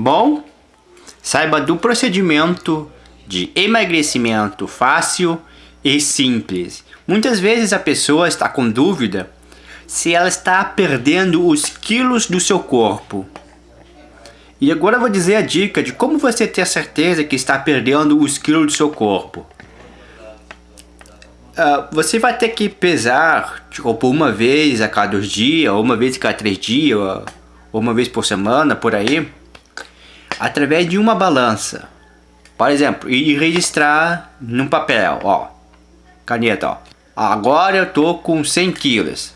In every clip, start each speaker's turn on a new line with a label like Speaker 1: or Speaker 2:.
Speaker 1: Bom, saiba do procedimento de emagrecimento fácil e simples. Muitas vezes a pessoa está com dúvida se ela está perdendo os quilos do seu corpo. E agora eu vou dizer a dica de como você ter certeza que está perdendo os quilos do seu corpo. Uh, você vai ter que pesar tipo, uma vez a cada dois dias, ou uma vez a cada três dias, ou uma vez por semana, por aí, através de uma balança. Por exemplo, e registrar num papel, ó, caneta, ó. Agora eu tô com 100 quilos.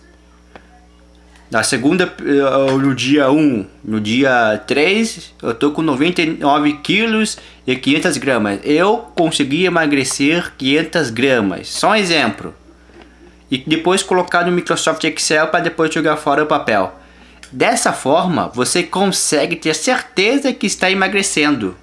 Speaker 1: Na segunda, eh, no dia 1, no dia 3, eu tô com 99 quilos e 500 gramas. Eu consegui emagrecer 500 gramas. Só um exemplo. E depois colocar no Microsoft Excel para depois jogar fora o papel. Dessa forma, você consegue ter certeza que está emagrecendo.